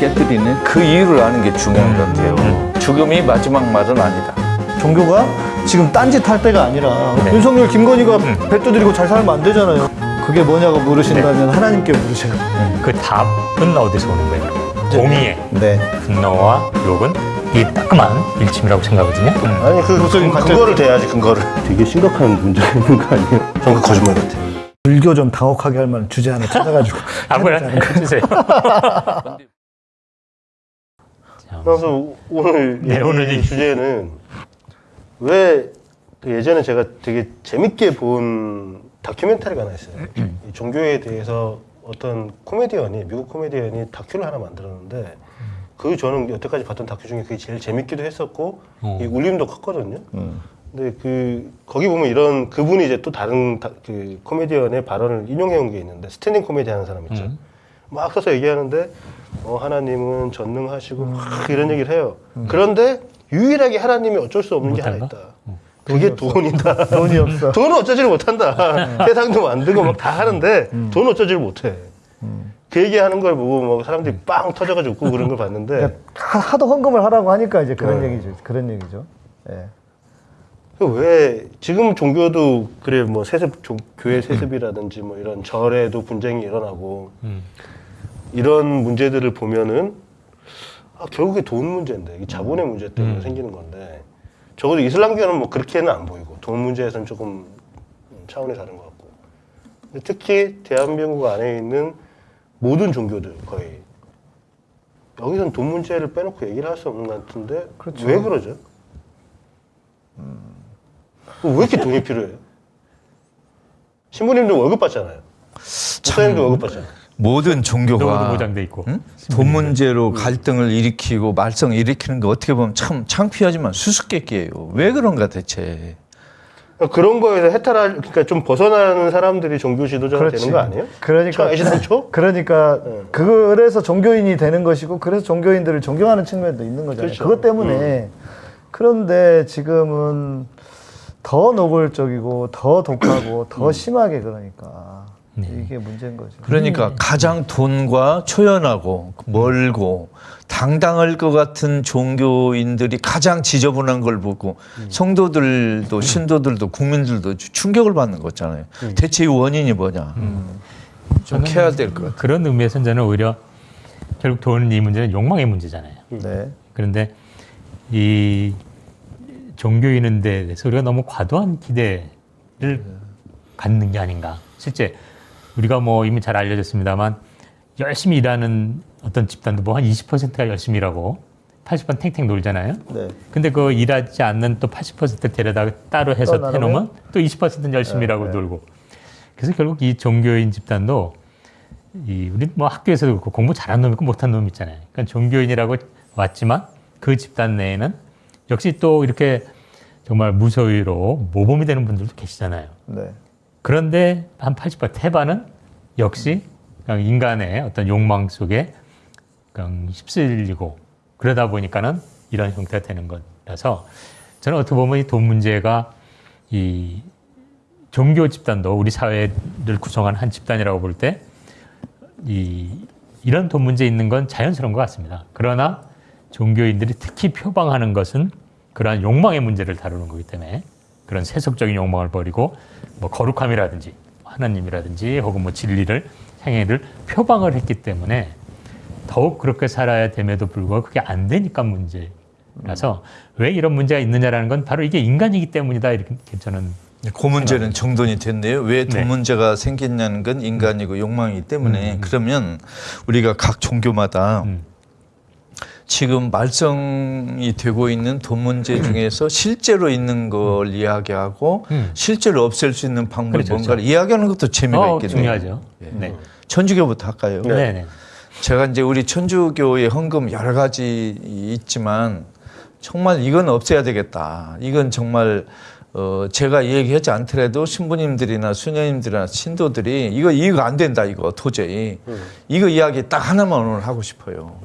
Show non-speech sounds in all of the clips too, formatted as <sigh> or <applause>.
깨뜨리는 그 이유를 아는 게 중요한 것 같아요. 죽음이 마지막 말은 아니다. 종교가 지금 딴짓 할 때가 아니라 네. 윤석열, 김건희가 배 두드리고 잘 살면 안 되잖아요. 그게 뭐냐고 물으신다면 네. 하나님께 물으세요. 그 답은 어디서 오는 거예요? 공의의 네. 분노와 욕은 이 따끔한 일침이라고 생각하거든요. 아니 그, 목사님 그 그거를 대야지 근거를 되게 심각한 문제가 있는 거 아니에요? 전 그 거짓말 같아요 불교 좀 당혹하게 할 만한 주제 하나 <laughs> 찾아가지고 아무나 해주세요. <laughs> 그래서 오늘 네, 이 오늘 이- 주제는 왜 그 예전에 제가 되게 재밌게 본 다큐멘터리가 하나 있어요. 이 종교에 대해서 어떤 코미디언이 미국 코미디언이 다큐를 하나 만들었는데 그 저는 여태까지 봤던 다큐 중에 그게 제일 재밌기도 했었고 어. 이 울림도 컸거든요. 근데 그 거기 보면 이런 그분이 이제 또 다른 다, 그 코미디언의 발언을 인용해 온 게 있는데 스탠딩 코미디 하는 사람 있죠. 음. 막 서서 얘기하는데 어, 하나님은 전능하시고 막 이런 얘기를 해요. 그런데 유일하게 하나님이 어쩔 수 없는 게 하나? 있다. 그게 돈이다. <laughs> 돈이 없어. 돈은 어쩌지를 못한다. <laughs> 세상도 만들고 막 다 하는데 돈은 어쩌지를 못해. 그 얘기하는 걸 보고 뭐 사람들이 빵 터져가지고 웃고 그런 걸 봤는데 그러니까 하- 하도 헌금을 하라고 하니까 이제 그런 네. 얘기죠. 그런 얘기죠. 예. 그왜 지금 종교도 그래 뭐 세습 종- 교회 세습이라든지 뭐 이런 절에도 분쟁이 일어나고 음. 이런 문제들을 보면은 아, 결국에 돈 문제인데 자본의 문제 때문에 음. 생기는 건데 적어도 이슬람교는 뭐 그렇게는 안 보이고 돈 문제에서는 조금 차원이 다른 것 같고 특히 대한민국 안에 있는 모든 종교들 거의 여기서는 돈 문제를 빼놓고 얘기를 할 수 없는 것 같은데 그렇죠. 왜 그러죠? 왜 이렇게 돈이 필요해요? 신부님도 월급 받잖아요. 목사님도 월급 받잖아요. 모든 종교가 보장돼 있고. 응? 돈 문제로 갈등을 일으키고 말썽 일으키는 거 어떻게 보면 참 창피하지만 수수께끼예요. 왜 그런가 대체? 그러니까 그런 거에서 해탈할 그러니까 좀 벗어나는 사람들이 종교 지도자가 그렇지. 되는 거 아니에요? 그러니까 애시당초? 그러니까 네. 그래서 종교인이 되는 것이고 그래서 종교인들을 존경하는 측면도 있는 거잖아요. 그렇죠. 그것 때문에 그런데 지금은 더 노골적이고 더 독하고 더 심하게 그러니까 네. 이게 문제인 거죠. 그러니까 가장 돈과 초연하고 멀고 당당할 것 같은 종교인들이 가장 지저분한 걸 보고 성도들도 신도들도 국민들도 충격을 받는 거잖아요. 대체 이 원인이 뭐냐? 좀 캐야 될 것 같아요. 그런 의미에서는 저는 오히려 결국 돈 이 문제는 욕망의 문제잖아요. 네. 그런데 이 종교인에 대해서 우리가 너무 과도한 기대를 갖는 게 아닌가. 실제 우리가 뭐 이미 잘 알려졌습니다만 열심히 일하는 어떤 집단도 뭐 한 20%가 열심히 일하고 80번 탱탱 놀잖아요. 네. 근데 그 일하지 않는 또 80% 데려다가 따로 해서 또 해놓으면? 또 20%는 열심히 일하고 놀고. 그래서 결국 이 종교인 집단도 이 우리 뭐 학교에서도 그렇고 공부 잘하는 놈 있고 못하는 놈 있잖아요. 그러니까 종교인이라고 왔지만 그 집단 내에는 역시 또 이렇게 정말 무소유로 모범이 되는 분들도 계시잖아요. 네. 그런데 한 80% 태반은 역시 인간의 어떤 욕망 속에 그냥 휩쓸리고 그러다 보니까는 이런 형태가 되는 거라서 저는 어떻게 보면 이 돈 문제가 이 종교 집단도 우리 사회를 구성하는 한 집단이라고 볼 때 이 이런 돈 문제 있는 건 자연스러운 것 같습니다. 그러나 종교인들이 특히 표방하는 것은 그러한 욕망의 문제를 다루는 거기 때문에 그런 세속적인 욕망을 버리고 뭐 거룩함이라든지 하나님이라든지 혹은 뭐 진리를 행위를 표방을 했기 때문에 더욱 그렇게 살아야 됨에도 불구하고 그게 안 되니까 문제라서 왜 이런 문제가 있느냐라는 건 바로 이게 인간이기 때문이다 이렇게 저는 그 문제는 정돈이 됐네요. 왜돈 네. 문제가 생겼냐는 건 인간이고 욕망이기 때문에 그러면 우리가 각 종교마다 음. 지금 말썽이 되고 있는 돈 문제 중에서 실제로 있는 걸 이야기하고 음. 실제로 없앨 수 있는 방법 그렇죠, 뭔가를 그렇죠. 이야기하는 것도 재미가 어, 있겠네요. 중요하죠. 네. 천주교부터 할까요? 네. 네. 제가 이제 우리 천주교의 헌금 여러 가지 있지만 정말 이건 없애야 되겠다. 이건 정말 어 제가 얘기하지 않더라도 신부님들이나 수녀님들이나 신도들이 이거 이거 안 된다 이거 도저히 이거 이야기 딱 하나만 오늘 하고 싶어요.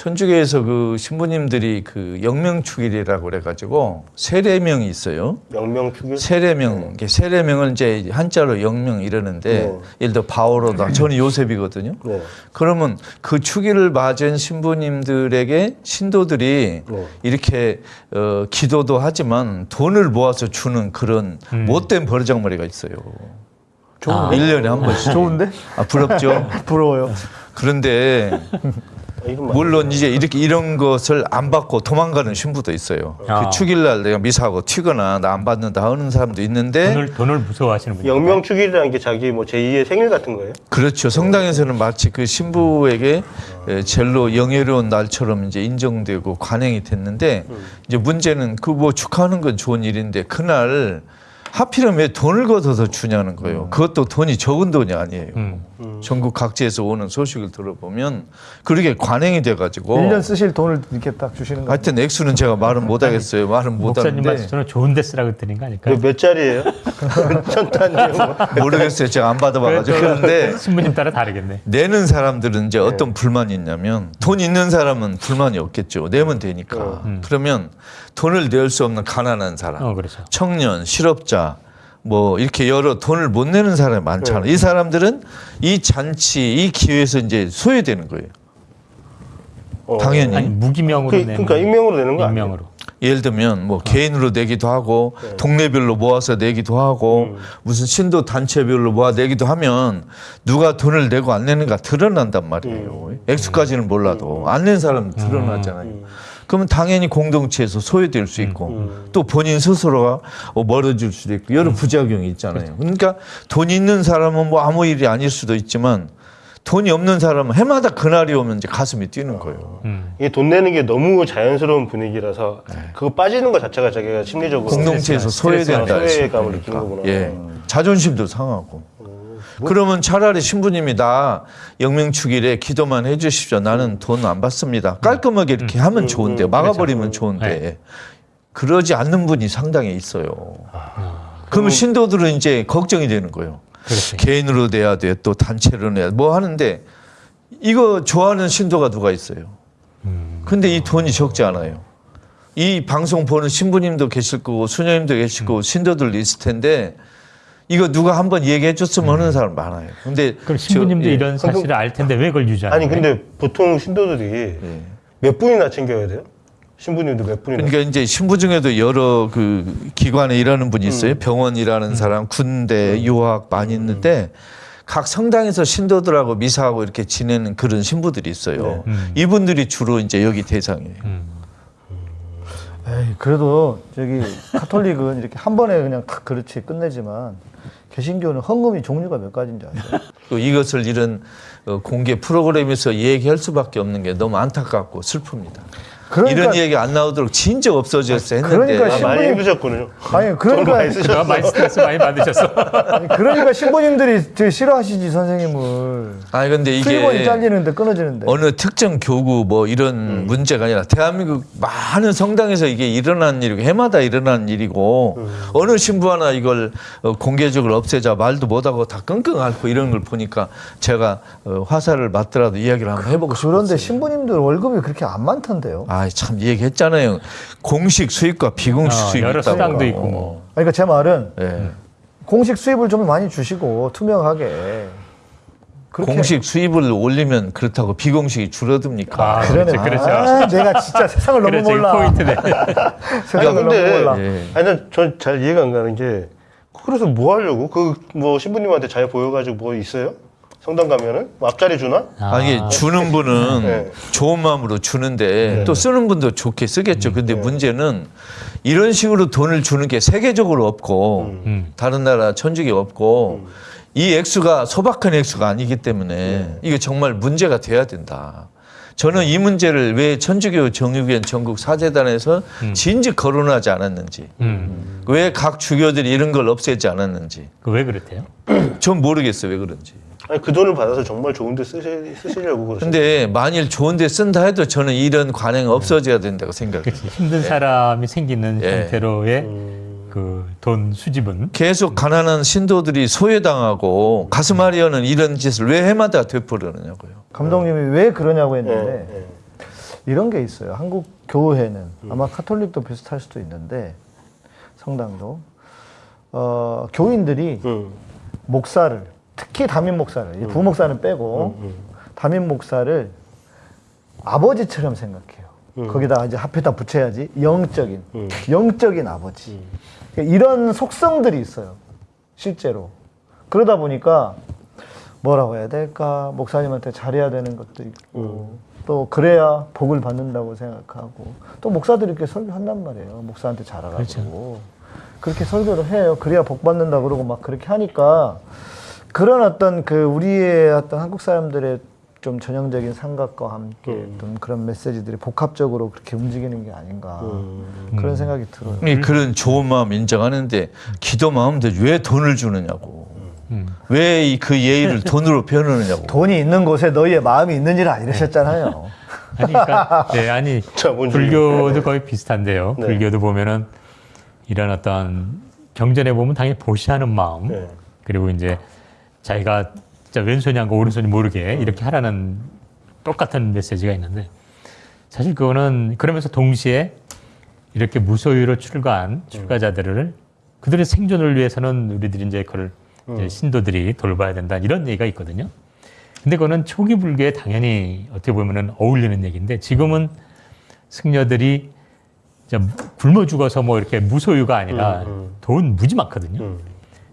천주교에서 그 신부님들이 그 영명축일이라고 그래가지고 세례명이 있어요. 명명축일 세례명, 이게 세례명을 이제 한자로 영명 이러는데 네. 예를 들어 바오로다. 저는 요셉이거든요. 네. 그러면 그 축일을 맞은 신부님들에게 신도들이 네. 이렇게 어, 기도도 하지만 돈을 모아서 주는 그런 못된 버르장머리가 있어요. 아. 일년에 한 번씩. 좋은데? 아, 부럽죠. <laughs> 부러워요. 그런데 물론 이제 이렇게 이런 것을 안 받고 도망가는 신부도 있어요. 아. 그 축일날 내가 미사하고 튀거나 나 안 받는다 하는 사람도 있는데 돈을 돈을 무서워하시는 분이 영명 축일이라는 게 자기 뭐 제2의 생일 같은 거예요? 그렇죠. 성당에서는 마치 그 신부에게 에, 젤로 영예로운 날처럼 이제 인정되고 관행이 됐는데 이제 문제는 그 뭐 축하하는 건 좋은 일인데 그날 하필이면 왜 돈을 걷어서 주냐는 거예요. 그것도 돈이 적은 돈이 아니에요. 음. 전국 각지에서 오는 소식을 들어보면 그렇게 관행이 돼가지고 1년 쓰실 돈을 이렇게 딱 주시는 거. 하여튼 액수는 제가 말은 못하겠어요. 말은 목사님 못하는데 말씀처럼 좋은 데 쓰라고 드린 거 아닐까요? 몇 짜리예요? 천 단위요? 뭐. 모르겠어요. 제가 안 받아봐가지고 그런데 신부님 따라 다르겠네. 내는 사람들은 이제 어떤 불만이 있냐면 돈 있는 사람은 불만이 없겠죠. 내면 되니까. 그러면 돈을 낼 수 없는 가난한 사람, 어 그렇죠. 청년, 실업자, 뭐 이렇게 여러 돈을 못 내는 사람이 많잖아요. 이 사람들은 이 잔치, 이 기회에서 이제 소외되는 거예요. 어. 당연히. 아니 무기명으로 그, 내는 그러니까 익명으로 내는 거 아니에요? 익명으로. 예를 들면 뭐 개인으로 내기도 하고 동네별로 모아서 내기도 하고 무슨 신도 단체별로 모아 내기도 하면 누가 돈을 내고 안 내는가 드러난단 말이에요. 액수까지는 몰라도 안 낸 사람은 드러나잖아요. 그러면 당연히 공동체에서 소외될 수 있고 또 본인 스스로가 어, 멀어질 수도 있고 여러 부작용이 있잖아요. 그러니까 돈 있는 사람은 뭐 아무 일이 아닐 수도 있지만 돈이 없는 사람은 해마다 그날이 오면 이제 가슴이 뛰는 거예요. 음. 이게 돈 내는 게 너무 자연스러운 분위기라서 그거 빠지는 것 자체가 자기가 심리적으로 공동체에서 소외된다. 소외감을. 느끼는 거구나. 예. 자존심도 상하고. 그러면 차라리 신부님이 나 영명축일에 기도만 해주십시오. 나는 돈 안 받습니다. 깔끔하게 이렇게 하면 좋은데 막아버리면 좋은데 그러지 않는 분이 상당히 있어요. 그러면 신도들은 이제 걱정이 되는 거예요. 그렇지. 개인으로 내야 돼, 또 단체로 내야 돼. 뭐 하는데 이거 좋아하는 신도가 누가 있어요? 근데 이 돈이 적지 않아요. 이 방송 보는 신부님도 계실 거고 수녀님도 계실 거고 신도들도 있을 텐데 이거 누가 한번 얘기해 줬으면 하는 사람 많아요. 근데 그럼 저- 신부님도 예. 이런 사실을 알 텐데 왜 그걸 유지하는 아니 거예요? 근데 보통 신도들이 예. 몇 분이나 챙겨야 돼요? 신부님도 몇 분이나? 그러니까 이제 신부 중에도 여러 그 기관에 일하는 분이 있어요. 병원 일하는 사람, 군대, 유학 많이 있는데 각 성당에서 신도들하고 미사하고 이렇게 지내는 그런 신부들이 있어요. 이분들이 주로 이제 여기 대상이에요. 에이, 그래도 저기 카톨릭은 이렇게 한 번에 그냥 탁 그렇지 끝내지만 개신교는 헌금이 종류가 몇 가지인지 아세요? 또 <laughs> 이것을 이런 어, 공개 프로그램에서 얘기할 수밖에 없는 게 너무 안타깝고 슬픕니다. 그러니까- 이런 얘기 안 나오도록 진즉 없어졌어야 했는데 그러니까 아, 많이 신부님- 힘드셨군요. 아니 돈 그러니까 많이. 그동안 많이 스트레스 많이 받으셨어. 아니, 그러니까 신부님들이 되게 싫어하시지 선생님을 아니 근데 수입원이 이게 잘리는데 끊어지는데 어느 특정 교구 뭐 이런 문제가 아니라 대한민국 많은 성당에서 이게 일어난 일이고 해마다 일어난 일이고 어느 신부 하나 이걸 어, 공개적으로 없애자 말도 못하고 다 끙끙 앓고 이런 걸 보니까 제가 어, 화살을 맞더라도 이야기를 한번 해보고 싶었어요. 그런데 신부님들 월급이 그렇게 안 많던데요. 아참 얘기했잖아요. 공식 수입과 비공식 어, 수입이 여러 있다고. 수당도 있고 뭐. 그러니까 제 말은 예. 공식 수입을 좀 많이 주시고 투명하게 그렇게 공식 수입을 올리면 그렇다고 비공식이 줄어듭니까? 아, 그러네. 그렇죠, 그렇죠. 아, 내가 진짜 세상을 너무 그렇지 몰라. 포인트네. <laughs> 세상을 아니, 너무 근데- 몰라. 예. 아니 난전잘 이해가 안 가는 게 그래서 뭐 하려고 그 뭐 신부님한테 잘 보여가지고 뭐 있어요? 성당 가면은 뭐 앞자리 주나? 아, 이게 주는 분은 네. 좋은 마음으로 주는데 또 쓰는 분도 좋게 쓰겠죠. 근데 문제는 이런 식으로 돈을 주는 게 세계적으로 없고 음. 다른 나라 천주교 없고 이 액수가 소박한 액수가 아니기 때문에 이게 정말 문제가 돼야 된다. 저는 이 문제를 왜 천주교 정유교회 전국 사재단에서 진즉 거론하지 않았는지, 음. 왜각 주교들이 이런 걸 없애지 않았는지, 그왜 그렇대요? 전 모르겠어요 왜 그런지. 아니 그 돈을 받아서 정말 좋은 데 쓰시, 쓰시려고 그러시는 근데 만일 좋은 데 쓴다 해도 저는 이런 관행 없어져야 된다고 생각해요. 힘든 사람이 생기는 예. 형태로의 그돈 수집은 계속 가난한 신도들이 소외당하고 가슴 아리어는 이런 짓을 왜 해마다 되풀이하느냐고요. 감독님이 왜 그러냐고 예, 했는데 예. 이런 게 있어요. 한국 교회는 아마 카톨릭도 비슷할 수도 있는데 성당도 어, 교인들이 음. 목사를 특히 담임 목사를 이 부목사는 빼고 담임 목사를 아버지처럼 생각해요. 거기다 이제 앞에다 붙여야지 영적인 영적인 아버지 그러니까 이런 속성들이 있어요. 실제로 그러다 보니까 뭐라고 해야 될까 목사님한테 잘해야 되는 것도 있고 또 그래야 복을 받는다고 생각하고 또 목사들이 이렇게 설교한단 말이에요. 목사한테 잘하라고 그렇죠. 그렇게 설교를 해요. 그래야 복 받는다 그러고 막 그렇게 하니까 그런 어떤 그 우리의 어떤 한국 사람들의 좀 전형적인 생각과 함께 어떤 그런 메시지들이 복합적으로 그렇게 움직이는 게 아닌가 그런 생각이 들어요. 이 그런 좋은 마음 인정하는데 기도 마음도 왜 돈을 주느냐고. 왜그 예의를 돈으로 변하느냐고. 돈이 있는 곳에 너희의 마음이 있는지라 이러셨잖아요. 아니, 그러니까, 네, 아니, <laughs> 불교도 거의 비슷한데요. 네. 불교도 보면은 이런 어떤 경전에 보면 당연히 보시하는 마음, 네. 그리고 이제 자기가 진짜 왼손이 한거 오른손이 모르게 이렇게 하라는 똑같은 메시지가 있는데 사실 그거는 그러면서 동시에 이렇게 무소유로 출가한 출가자들을 그들의 생존을 위해서는 우리들이 이제 그걸 이제 신도들이 돌봐야 된다 이런 얘기가 있거든요. 근데 그거는 초기 불교에 당연히 어떻게 보면은 어울리는 얘기인데 지금은 승려들이 굶어 죽어서 뭐 이렇게 무소유가 아니라 돈 무지 많거든요. 음.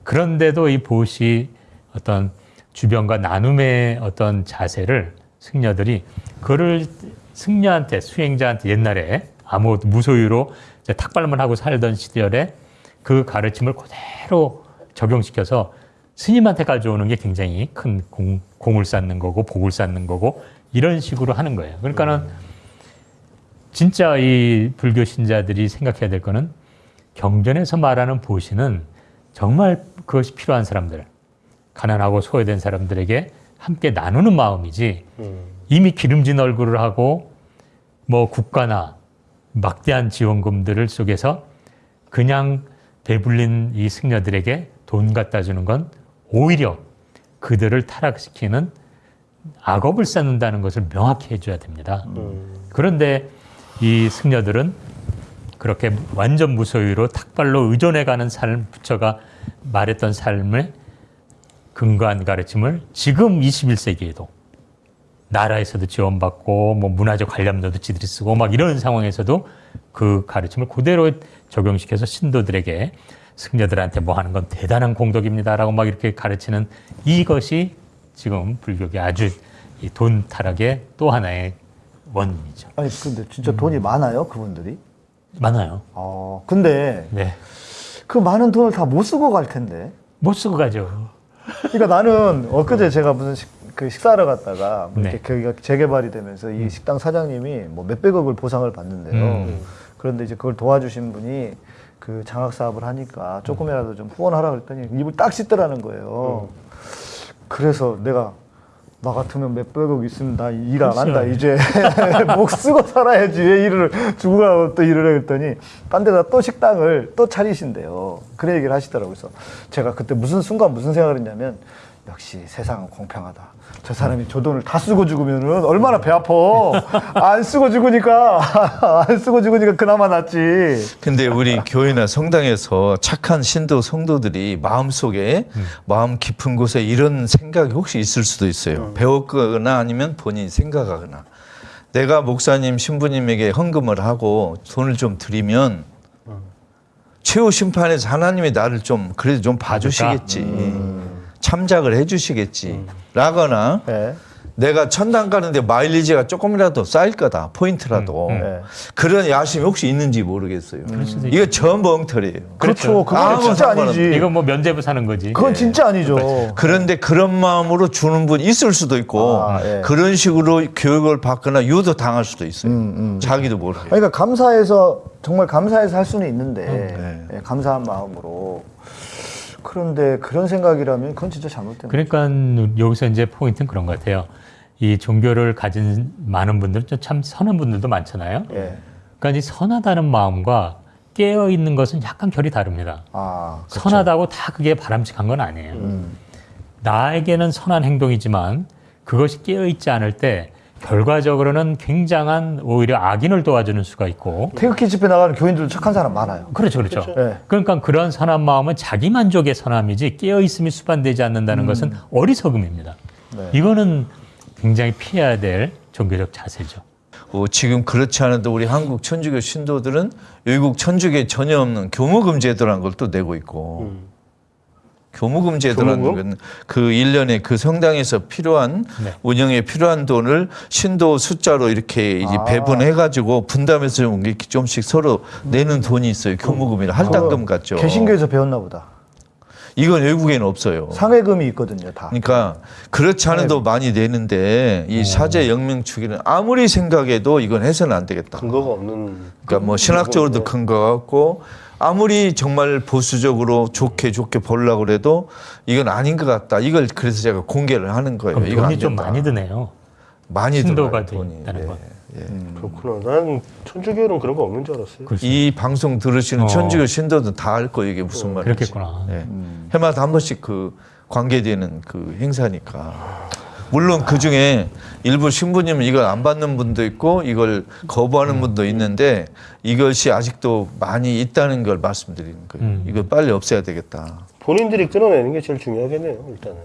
그런데도 이 보시 어떤 주변과 나눔의 어떤 자세를 승려들이 그를 승려한테 수행자한테 옛날에 아무 무소유로 탁발만 하고 살던 시절에 그 가르침을 그대로 적용시켜서 스님한테 가져오는 게 굉장히 큰 공, 공을 쌓는 거고 복을 쌓는 거고 이런 식으로 하는 거예요. 그러니까는 진짜 이 불교 신자들이 생각해야 될 거는 경전에서 말하는 보시는 정말 그것이 필요한 사람들, 가난하고 소외된 사람들에게 함께 나누는 마음이지 음. 이미 기름진 얼굴을 하고 뭐 국가나 막대한 지원금들을 속에서 그냥 배불린 이 승려들에게 돈 갖다 주는 건 오히려 그들을 타락시키는 악업을 쌓는다는 것을 명확히 해줘야 됩니다. 그런데 이 승려들은 그렇게 완전 무소유로 탁발로 의존해가는 삶, 부처가 말했던 삶을 근거한 가르침을 지금 21세기에도 나라에서도 지원받고 뭐 문화적 관람료도 지들이 쓰고 막 이런 상황에서도 그 가르침을 그대로 적용시켜서 신도들에게 승려들한테 뭐 하는 건 대단한 공덕입니다라고 막 이렇게 가르치는 이것이 지금 불교계 아주 이돈 타락의 또 하나의 원인이죠. 아니 근데 진짜 돈이 많아요 그분들이? 많아요. 어 근데 네. 그 많은 돈을 다 못 쓰고 갈 텐데. 못 쓰고 가죠. 그러니까 나는 엊그제 제가 무슨 식, 그 식사하러 갔다가 뭐 이렇게 네. 거기가 재개발이 되면서 이 식당 사장님이 뭐 몇백억을 보상을 받는데요. 음. 그런데 이제 그걸 도와주신 분이 그 장학 사업을 하니까 조금이라도 좀 후원하라 그랬더니 입을 딱 씻더라는 거예요. 그래서 내가 나 같으면 몇백억 있으면 나 일 안 한다. 이제 <laughs> 목 쓰고 살아야지. 왜 일을 주고 가고 또 일을 해 그랬더니 딴 데다 또 식당을 또 차리신대요. 그런 얘기를 하시더라고요. 그래서 제가 그때 무슨 순간 무슨 생각을 했냐면 역시 세상은 공평하다. 저 사람이 저 돈을 다 쓰고 죽으면은 얼마나 배 아파. 안 쓰고 죽으니까. <laughs> 안 쓰고 죽으니까 그나마 낫지. 근데 우리 교회나 성당에서 착한 신도 성도들이 마음속에 마음 깊은 곳에 이런 생각이 혹시 있을 수도 있어요. 배웠거나 아니면 본인이 생각하거나. 내가 목사님 신부님에게 헌금을 하고 돈을 좀 드리면 최후 심판에서 하나님이 나를 좀 그래도 좀 봐주시겠지. 참작을 해주시겠지. 라거나 네. 내가 천당 가는데 마일리지가 조금이라도 쌓일 거다 포인트라도 네. 그런 야심이 혹시 있는지 모르겠어요. 수도 이거 전부 엉터리예요. 그렇죠 그건 아무 진짜 아니지 이건 뭐 면제부 사는 거지. 그건 진짜 아니죠 그런데 그런 마음으로 주는 분 있을 수도 있고 아, 예. 그런 식으로 교육을 받거나 유도 당할 수도 있어요. 음, 자기도 모르게. 그러니까 감사해서 정말 감사해서 할 수는 있는데 네. 예, 감사한 마음으로 그런데 그런 생각이라면 그건 진짜 잘못된 거예요. 그러니까 여기서 이제 포인트는 그런 것 같아요. 이 종교를 가진 많은 분들, 참 선한 분들도 많잖아요. 예. 그러니까 이 선하다는 마음과 깨어 있는 것은 약간 결이 다릅니다. 아, 그렇죠. 선하다고 다 그게 바람직한 건 아니에요. 음. 나에게는 선한 행동이지만 그것이 깨어 있지 않을 때 결과적으로는 굉장한 오히려 악인을 도와주는 수가 있고 태극기 집회 나가는 교인들도 착한 사람 많아요. 그렇죠, 그렇죠. 네. 그러니까 그런 선한 마음은 자기 만족의 선함이지 깨어 있음이 수반되지 않는다는 것은 어리석음입니다. 네. 이거는 굉장히 피해야 될 종교적 자세죠. 어, 지금 그렇지 않아도 우리 한국 천주교 신도들은 외국 천주교에 전혀 없는 교무금 제도라는 걸또 내고 있고 교무금 제도라는 교무금? 건그 일년에그 성당에서 필요한 네. 운영에 필요한 돈을 신도 숫자로 이렇게 이제 아. 배분해 배분해 가지고 분담해서 좀 이렇게 좀씩 서로 내는 돈이 있어요. 교무금이나 할당금 같죠. 개신교에서 배웠나 보다. 이건 외국에는 없어요. 상해금이 있거든요, 다. 그러니까 그렇지 않아도 많이 내는데 이 사제 영명 주기는 아무리 생각해도 이건 해서는 안 되겠다. 근거가 없는. 그러니까 뭐 신학적으로도 큰거 같고 아무리 정말 보수적으로 좋게 좋게 보려고 그래도 이건 아닌 것 같다. 이걸 그래서 제가 공개를 하는 거예요. 그럼 이거 안 돈이 좀. 많이 드네요. 많이 신도가 들어요, 돈이. 된다는 예. 건. 그렇구나. 난 천주교는 그런 거 없는 줄 알았어요. 글쎄, 이 방송 들으시는 어. 천주교 신도들 다 알 거예요. 이게 무슨 말인지. 그렇겠구나. 예. 해마다 한 번씩 그 관계되는 그 행사니까. 물론 그 중에 일부 신부님은 이걸 안 받는 분도 있고 이걸 거부하는 분도 있는데 이것이 아직도 많이 있다는 걸 말씀드리는 거예요. 음. 이거 빨리 없애야 되겠다. 본인들이 끊어내는 게 제일 중요하겠네요. 일단은.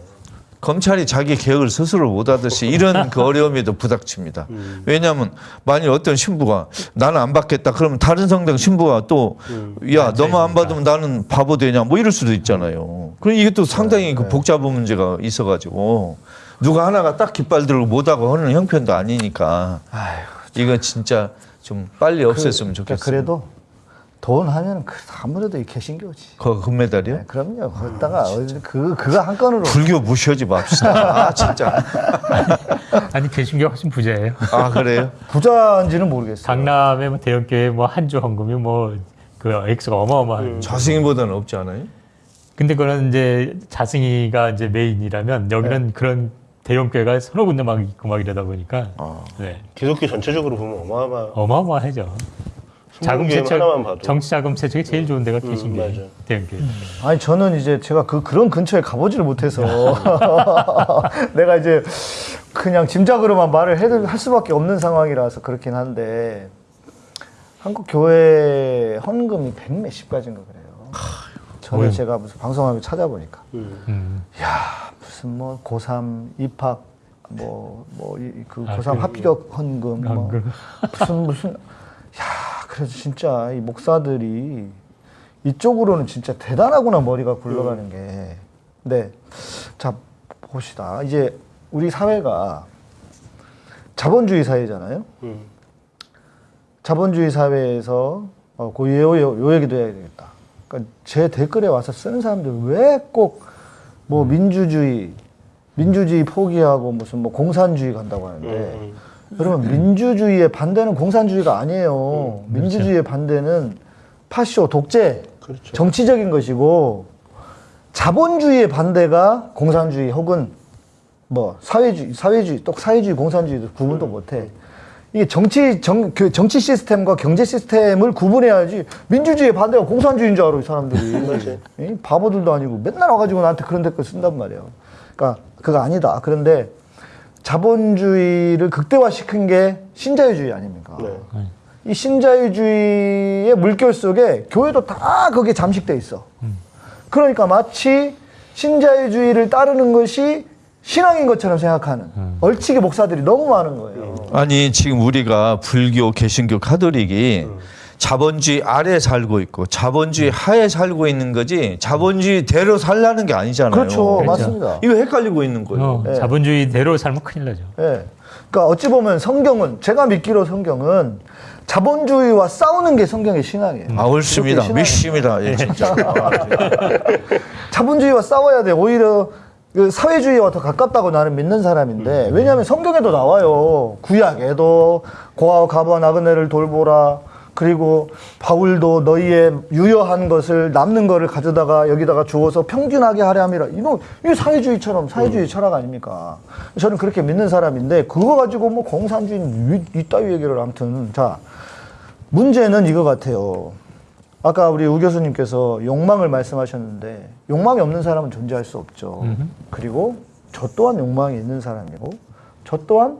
검찰이 자기 개혁을 스스로 못하듯이 이런 그 어려움에도 부닥칩니다. 왜냐하면 만일 어떤 신부가 나는 안 받겠다 그러면 다른 성당 신부가 또야 너만 안 받으면 나는 바보 되냐 뭐 이럴 수도 있잖아요. 그럼 이게 또 상당히 그 복잡한 문제가 있어가지고 누가 하나가 딱 깃발 들고 못하고 하는 형편도 아니니까 이건 진짜 좀 빨리 없앴으면 그러니까 좋겠어요. 그래도 돈 하면 그 아무래도 이 개신교지. 그 금메달이요? 네, 그럼요. 거기다가 어디- 그 그거 한 건으로 불교 무시하지 맙시다. <laughs> 아 진짜. 아니 개신교 훨씬 부자예요. 아 그래요? 부자인지는 모르겠어요. 강남의 뭐 대형교회 뭐 한주 헌금이 뭐 그 액수가 어마어마한. 음. 자승이보다는 없지 않아요? 근데 그런 이제 자승이가 이제 메인이라면 여기는 그런 대형 교회가 서너 군데 막 있고 막 이러다 보니까 아. 네. 기독교 전체적으로 보면 어마어마. 어마어마하죠. 자금 세척, 하나만 봐도. 정치 자금 세척이 제일 좋은 데가 음, 개신교회, 맞아. 대형 교회. 아니 저는 이제 제가 그 그런 근처에 가보지를 못해서 <laughs> 내가 이제 그냥 짐작으로만 말을 해도 할 수밖에 없는 상황이라서 그렇긴 한데 한국 교회 헌금이 백 몇십 가지인가 그래요. 전에 어휴. 제가 무슨 방송하고 찾아보니까 음. 음. 무슨 뭐 고3 입학 뭐 뭐그 아, 고3 그- 합격 헌금 뭐 헌금. 무슨 무슨 야 그래서 진짜 이 목사들이 이쪽으로는 진짜 대단하구나 머리가 굴러가는 게. 네. 자 봅시다. 이제 우리 사회가 자본주의 사회잖아요. 음. 자본주의 사회에서 어, 그 요, 요, 요 얘기도 해야 되겠다. 그러니까 제 댓글에 와서 쓰는 사람들 왜 꼭 뭐 민주주의, 민주주의 포기하고 무슨 뭐 공산주의 간다고 하는데 음. 여러분 민주주의의 반대는 공산주의가 아니에요. 민주주의의 반대는 파쇼, 독재, 그렇죠. 정치적인 것이고 자본주의의 반대가 공산주의 혹은 뭐 사회주의, 사회주의, 또 사회주의, 공산주의도 구분도 못해. 이게 정치 정, 그 정치 시스템과 경제 시스템을 구분해야지 민주주의의 반대가 공산주의인 줄 알아 이 사람들이. 맞아요. 이 바보들도 아니고 맨날 와가지고 나한테 그런 댓글 쓴단 말이에요. 그러니까 그거 아니다. 그런데 자본주의를 극대화시킨 게 신자유주의 아닙니까? 네. 이 신자유주의의 물결 속에 교회도 다 거기에 잠식돼 있어. 그러니까 마치 신자유주의를 따르는 것이 신앙인 것처럼 생각하는 얼치기 목사들이 너무 많은 거예요. 아니 지금 우리가 불교, 개신교, 카톨릭이 자본주의 아래 살고 있고 자본주의 하에 살고 있는 거지 자본주의 대로 살라는 게 아니잖아요. 그렇죠, 그렇죠. 맞습니다. 이거 헷갈리고 있는 거예요. 어, 네. 자본주의 대로 살면 큰일 나죠. 예. 그러니까 어찌 보면 성경은 제가 믿기로 성경은 자본주의와 싸우는 게 성경의 신앙이에요. 아 옳습니다. 믿습니다. 예, 진짜. <laughs> 자본주의와 싸워야 돼. 오히려 그 사회주의와 더 가깝다고 나는 믿는 사람인데 왜냐하면 성경에도 나와요. 구약에도 고아와 가부와 나그네를 돌보라. 그리고 바울도 너희의 유효한 것을 남는 것을 가져다가 여기다가 주어서 평균하게 하려 함이라. 이거 이 사회주의처럼 사회주의 철학 아닙니까? 저는 그렇게 믿는 사람인데 그거 가지고 뭐 공산주의 이- 이따위 얘기를 아무튼 자 문제는 이거 같아요. 아까 우리 우 교수님께서 욕망을 말씀하셨는데 욕망이 없는 사람은 존재할 수 없죠. 그리고 저 또한 욕망이 있는 사람이고 저 또한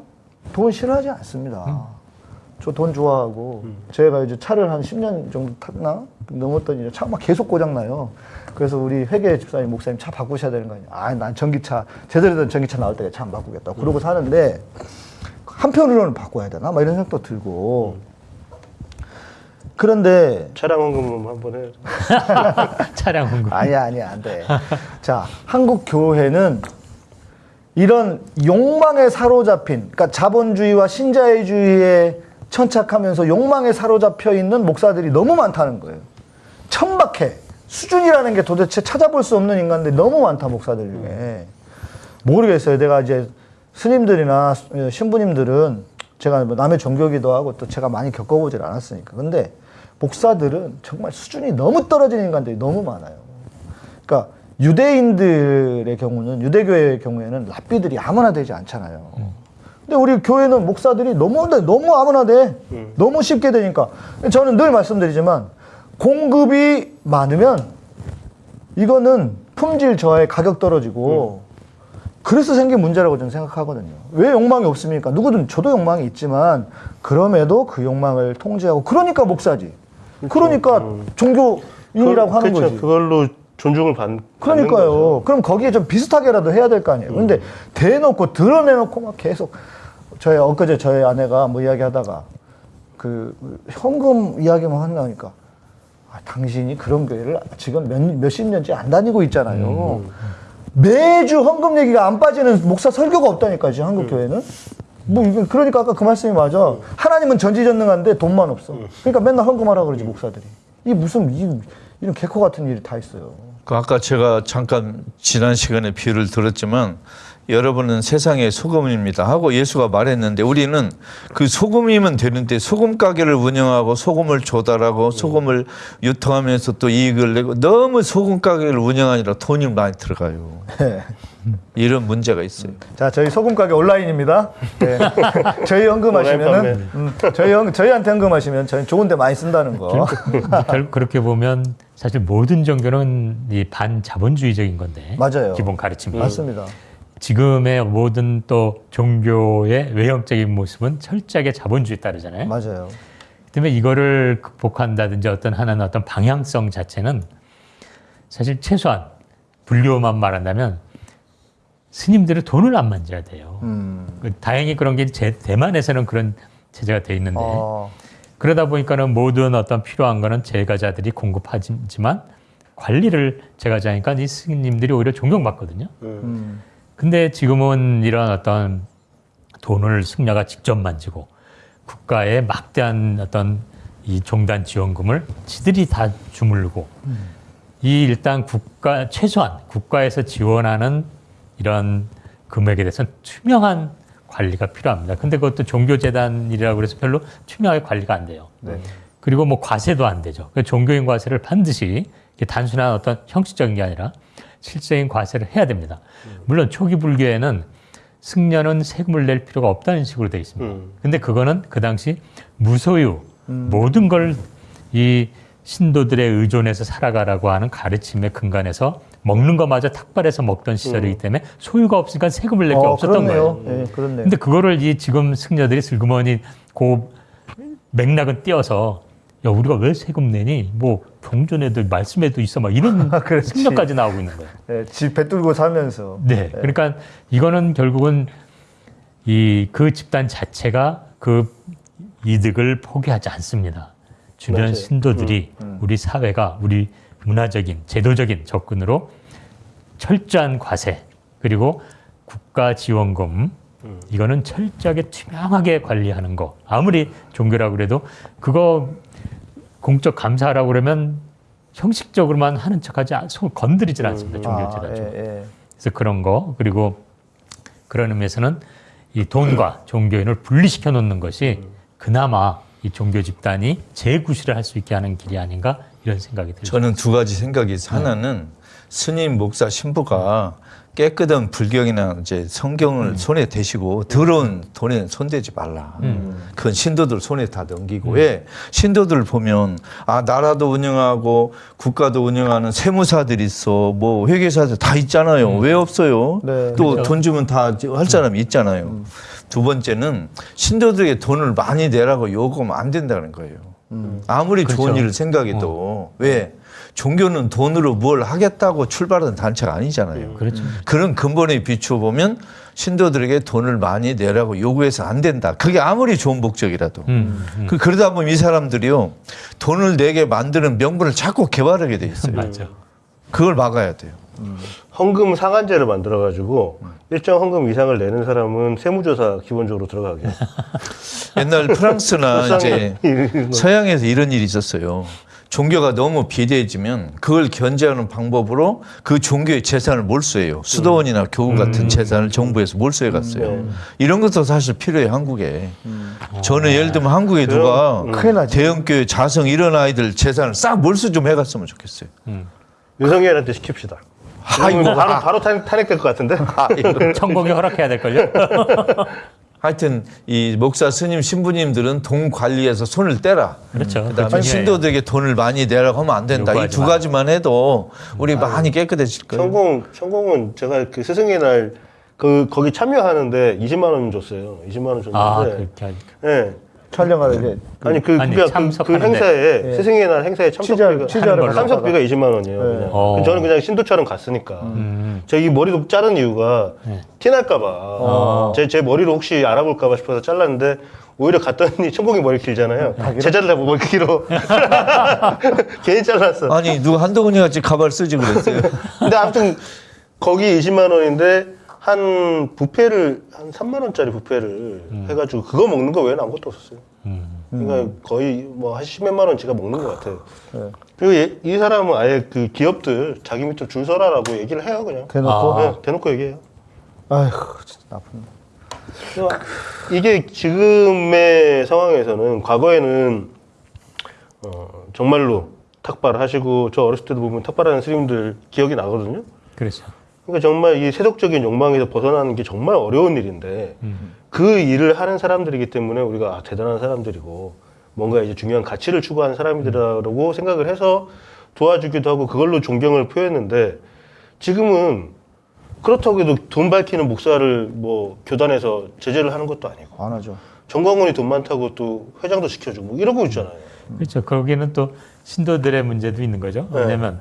돈 싫어하지 않습니다. 저돈 좋아하고 제가 이제 차를 한 10년 정도 탔나 넘었더니 차가 막 계속 고장 나요. 그래서 우리 회계 집사님 목사님 차 바꾸셔야 되는 거 아니에요. 아, 난 전기차 제대로 된 전기차 나올 때차 안 바꾸겠다. 그러고 사는데 한편으로는 바꿔야 되나? 막 이런 생각도 들고. 그런데 차량 헌금 한번 해. 차량 공급. 아니야, 아니야, 안 돼. 자, 한국 교회는 이런 욕망에 사로잡힌, 그러니까 자본주의와 신자유주의에 천착하면서 욕망에 사로잡혀 있는 목사들이 너무 많다는 거예요. 천박해. 수준이라는 게 도대체 찾아볼 수 없는 인간들이 너무 많다, 목사들 중에. 모르겠어요. 내가 이제 스님들이나 신부님들은 제가 뭐 남의 종교기도 하고 또 제가 많이 겪어보질 않았으니까. 근데 목사들은 정말 수준이 너무 떨어진 인간들이 너무 많아요. 그러니까 유대인들의 경우는 유대교회의 경우에는 랍비들이 아무나 되지 않잖아요. 근데 우리 교회는 목사들이 너무 너무 아무나 돼. 너무 쉽게 되니까 저는 늘 말씀드리지만 공급이 많으면 이거는 품질 저하에 가격 떨어지고 그래서 생긴 문제라고 저는 생각하거든요. 왜 욕망이 없습니까? 누구든 저도 욕망이 있지만 그럼에도 그 욕망을 통제하고 그러니까 목사지. 그러니까 종교인이라고 그, 하는 그렇죠. 거지. 그걸로 존중을 받, 받는 거죠. 그러니까요. 그럼 거기에 좀 비슷하게라도 해야 될 거 아니에요. 근데 대놓고 드러내놓고 막 계속 저희 엊그제 저희 아내가 뭐 이야기하다가 그 현금 이야기만 한다니까 아, 당신이 그런 교회를 지금 몇, 몇십 년째 안 다니고 있잖아요. 매주 헌금 얘기가 안 빠지는 목사 설교가 없다니까 지금 한국 교회는. 뭐 그러니까 아까 그 말씀이 맞아. 하나님은 전지전능한데 돈만 없어. 그러니까 맨날 헌금하라 그러지 목사들이. 이 무슨 이, 이런 개코 같은 일이 다 있어요. 그 아까 제가 잠깐 지난 시간에 비유를 들었지만 여러분은 세상의 소금입니다 하고 예수가 말했는데 우리는 그 소금이면 되는데 소금 가게를 운영하고 소금을 조달하고 소금을 유통하면서 또 이익을 내고 너무 소금 가게를 운영하느라 돈이 많이 들어가요. 이런 문제가 있어요. 자, 저희 소금 가게 온라인입니다. 네. <laughs> 저희 헌금하시면은 온라인 음, 저희 헌, 저희한테 헌금하시면 저희 좋은 데 많이 쓴다는 거. 결, <laughs> 그렇게 보면 사실 모든 종교는 이 반자본주의적인 건데 맞아요. 기본 가르침이 맞습니다. 지금의 모든 또 종교의 외형적인 모습은 철저하게 자본주의 따르잖아요. 맞아요. 때문에 이거를 극복한다든지 어떤 하나는 어떤 방향성 자체는 사실 최소한 불교만 말한다면 스님들은 돈을 안 만져야 돼요. 음. 그 다행히 그런 게 제, 대만에서는 그런 체제가 돼 있는데 어, 그러다 보니까는 모든 어떤 필요한 거는 제가자들이 공급하지만 관리를 제가자니까 이 스님들이 오히려 존경받거든요. 음. 근데 지금은 이런 어떤 돈을 승려가 직접 만지고 국가의 막대한 어떤 이 종단 지원금을 지들이 다 주물르고 이 일단 국가 최소한 국가에서 지원하는 이런 금액에 대해서는 투명한 관리가 필요합니다. 근데 그것도 종교재단이라고 그래서 별로 투명하게 관리가 안 돼요. 네. 그리고 뭐 과세도 안 되죠. 그 종교인 과세를 반드시 단순한 어떤 형식적인 게 아니라 실제인 과세를 해야 됩니다. 물론 초기 불교에는 승려는 세금을 낼 필요가 없다는 식으로 되어 있습니다. 음. 근데 그거는 그 당시 무소유 모든 걸 이 신도들의 의존해서 살아가라고 하는 가르침의 근간에서 먹는 것마저 탁발해서 먹던 시절이기 때문에 소유가 없으니까 세금을 낼게 어, 없었던 그렇네요. 거예요. 예, 그렇네요. 근데 그거를 이 지금 승려들이 슬그머니 그 맥락은 띄어서 야 우리가 왜 세금 내니? 뭐 경전에도 말씀에도 있어 막 이런 <laughs> 그렇지. 승려까지 나오고 있는 거예요. 예, 집배 뚫고 살면서. 네, 그러니까 이거는 결국은 이 그 집단 자체가 그 이득을 포기하지 않습니다. 주변 맞아요. 신도들이 우리 사회가 우리 문화적인 제도적인 접근으로 철저한 과세 그리고 국가 지원금 이거는 철저하게 투명하게 관리하는 거 아무리 종교라고 그래도 그거 공적 감사라고 그러면 형식적으로만 하는 척하지 않- 손 건드리질 않습니다 종교 아, 재단 쪽. 예, 예. 그래서 그런 거 그리고 그런 의미에서는 이 돈과 종교인을 분리시켜 놓는 것이 그나마 이 종교 집단이 재구실을 할 수 있게 하는 길이 아닌가 이런 생각이 들죠. 저는 두 가지 생각이 있어요. 하나는 스님, 목사, 신부가 깨끗한 불경이나 이제 성경을 손에 대시고 더러운 돈에 손대지 말라. 그건 신도들 손에 다 넘기고 왜 신도들 보면 아 나라도 운영하고 국가도 운영하는 세무사들이 있어 뭐 회계사들 다 있잖아요. 왜 없어요? 네. 또돈 주면 다 할 사람이 있잖아요. 두 번째는 신도들에게 돈을 많이 내라고 요구하면 안 된다는 거예요. 아무리 좋은 일을 생각해도 왜 종교는 돈으로 뭘 하겠다고 출발한 단체가 아니잖아요. 그렇죠. 그런 근본에 비추어 보면 신도들에게 돈을 많이 내라고 요구해서 안 된다. 그게 아무리 좋은 목적이라도. 음, 음. 그 그러다 보면 이 사람들이요 돈을 내게 만드는 명분을 자꾸 개발하게 돼 있어요. <laughs> 맞죠. 그걸 막아야 돼요. 헌금 상한제를 만들어 가지고 일정 헌금 이상을 내는 사람은 세무조사 기본적으로 들어가게. <laughs> 옛날 프랑스나 <laughs> 이제. <laughs> 서양에서 이런 일이 있었어요. 종교가 너무 비대해지면 그걸 견제하는 방법으로 그 종교의 재산을 몰수해요. 수도원이나 교구 같은 재산을 정부에서 몰수해 갔어요. 이런 것도 사실 필요해 한국에. 저는 예를 들면 한국에 누가 나지. 대형교회 자성 이런 아이들 재산을 싹 몰수 좀 해갔으면 좋겠어요. 윤석열한테 시킵시다. 아, 이거 바로 아. 바로 탄, 탄핵될 것 같은데. <laughs> 아, 이거. <laughs> 천국이 허락해야 될걸요? <laughs> 하여튼 이 목사 스님 신부님들은 돈 관리에서 손을 떼라. 그렇죠. 그다음에 그게 신도들에게 돈을 많이 내라고 하면 안 된다. 이두 마. 가지만 해도 우리 많이 깨끗해질 거예요. 천공 천공은 제가 그 스승의 날 그 거기 참여하는데 20만 원 줬어요. 20만 원 줬는데. 아, 그렇게 하니까. 예. 촬영하러 이제 아니 그 아니, 그러니까 그, 그 참석하는데. 행사에 예. 스승의 날 행사에 취재 참석비가 걸로. 참석비가 20만 원이에요. 네. 그냥. 어. 저는 그냥 신도처럼 갔으니까. 음. 제가 이 머리도 자른 이유가 네. 티날까봐 어. 제, 제 머리를 혹시 알아볼까봐 싶어서 잘랐는데 오히려 갔더니 천공이 머리 길잖아요. 제자들 다 머리 길어. <laughs> 괜히 잘랐어. 아니 누가 한동훈이 같이 가발 쓰지 그랬어요. 근데 아무튼 거기 20만 원인데 한 부페를 한 3만 원짜리 부페를 해가지고 그거 먹는 거 외에는 아무것도 없었어요. 음. 그러니까 거의 뭐한 10몇만 원 제가 먹는 것 같아요. 네. 그리고 얘- 이 사람은 아예 그 기업들 자기 밑으로 줄 서라라고 얘기를 해요 그냥. 대놓고 네, 대놓고 얘기해요. 아휴 진짜 나쁜. 이게 지금의 상황에서는 과거에는 어, 정말로 탁발 하시고 저 어렸을 때도 보면 탁발하는 스님들 기억이 나거든요. 그렇죠. 그러니까 정말 이 세속적인 욕망에서 벗어나는 게 정말 어려운 일인데 음. 그 일을 하는 사람들이기 때문에 우리가 아, 대단한 사람들이고 뭔가 이제 중요한 가치를 추구하는 사람들이라고 생각을 해서 도와주기도 하고 그걸로 존경을 표했는데 지금은 그렇다고 해도 돈 밝히는 목사를 뭐 교단에서 제재를 하는 것도 아니고 안 하죠. 정광훈이 돈 많다고 또 회장도 시켜주고 뭐 이러고 있잖아요. 그렇죠. 거기는 또 신도들의 문제도 있는 거죠. 네. 왜냐면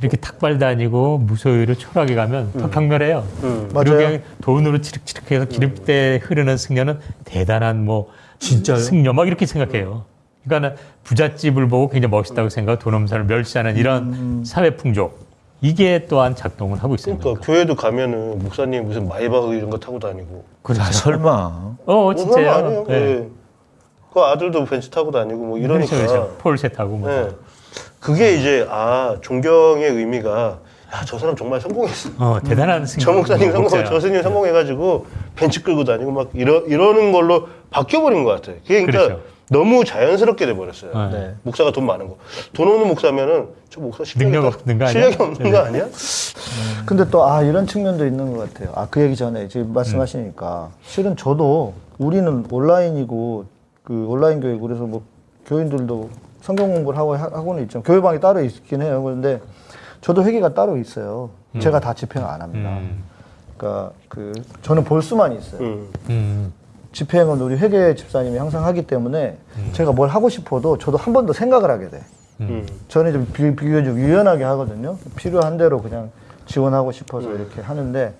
이렇게 탁발 다니고 무소유로 초락에 가면 더 경멸해요. 음. 맞아요. 돈으로 치륵치륵해서 기름때 흐르는 승려는 대단한 뭐 진짜 승려 막 이렇게 생각해요. 그러니까 부잣집을 보고 굉장히 멋있다고 생각하고 돈 없는 사람을 멸시하는 이런 사회 풍조 이게 또한 작동을 하고 있습니다. 그러니까 교회도 가면은 목사님 무슨 마이바흐 이런 거 타고 다니고 아, 설마. 어, 뭐 진짜요. 아니에요? 네. 예. 그 아들도 벤츠 타고 다니고 뭐 이러니까 그렇죠, 그렇죠. 폴셋하고 뭐. 예. 그게 이제 아 존경의 의미가 야 저 사람 정말 성공했어. 어, 대단한 승려. 저 목사님 성공, 목사야. 저 스님 성공해가지고 벤츠 끌고 다니고 막 이러 이러는 걸로 바뀌어버린 것 같아요. 그게 그러니까 그렇죠. 너무 자연스럽게 돼 버렸어요. 네. 네. 목사가 돈 많은 거, 돈 없는 목사면은 저 목사 실력이 능력 딱- 없는 거 아니야? 실력이 없는 거 아니야? 근데 또 아 이런 측면도 있는 것 같아요. 아 그 얘기 전에 지금 말씀하시니까 실은 저도 우리는 온라인이고 그 온라인 교육 그래서 뭐 교인들도 성경 공부를 하고 하- 하고는 있죠. 교회방이 따로 있긴 해요. 그런데 저도 회계가 따로 있어요. 제가 다 집행을 안 합니다. 음. 그러니까 그 저는 볼 수만 있어요. 음. 음. 집행은 우리 회계 집사님이 항상 하기 때문에 제가 뭘 하고 싶어도 저도 한 번 더 생각을 하게 돼. 음. 저는 좀 비, 비교적 유연하게 하거든요. 필요한 대로 그냥 지원하고 싶어서 이렇게 하는데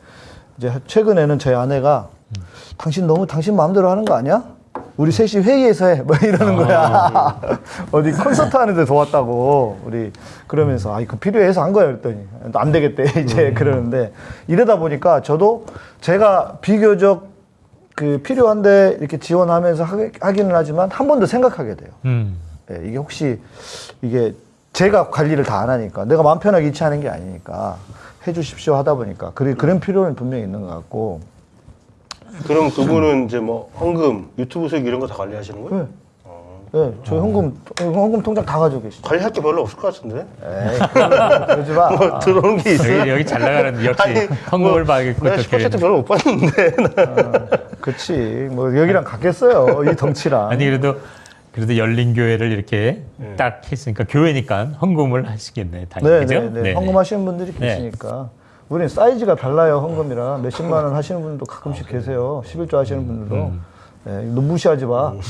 이제 최근에는 저희 아내가 당신 너무 당신 마음대로 하는 거 아니야? 우리 셋이 회의에서 해. 뭐 이러는 거야. <laughs> 어디 콘서트 하는데 도왔다고. 우리 그러면서 아, 그 필요해서 한 거야. 그랬더니 안 되겠대. <laughs> 이제 그러는데 이러다 보니까 저도 제가 비교적 그 필요한데 이렇게 지원하면서 하기- 하기는 하지만 한 번 더 생각하게 돼요. 음. 예, 이게 혹시 이게 제가 관리를 다 안 하니까 내가 마음 편하게 이체하는 게 아니니까 해주십시오 하다 보니까 그래, 그런 필요는 분명히 있는 것 같고 그럼 그분은 이제 뭐 헌금, 유튜브 수익 이런 거 다 관리하시는 거예요? 네. 어. 네, 저 현금 현금 통장 다 가지고 계시죠. 관리할 게 별로 없을 것 같은데. 에이, 그러지- 마. <laughs> 뭐 들어오는 게 있어요. 여기, 여기 잘 나가는 역시 아니, 헌금을 뭐, 받고 내가 또10% 교회는. 별로 못 받는데. 그치. 뭐 여기랑 같겠어요. 이 덩치랑. 아니 그래도 그래도 열린 교회를 이렇게 네. 딱 했으니까 교회니까 헌금을 하시겠네 당연히 네, 그죠? 네, 네. 네네. 헌금하시는 분들이 네. 계시니까. 우리는 사이즈가 달라요, 헌금이랑. 몇십만 원 하시는 분도 가끔씩 계세요. 11조 하시는 분들도. 음. 네, 너 무시하지 마. 네.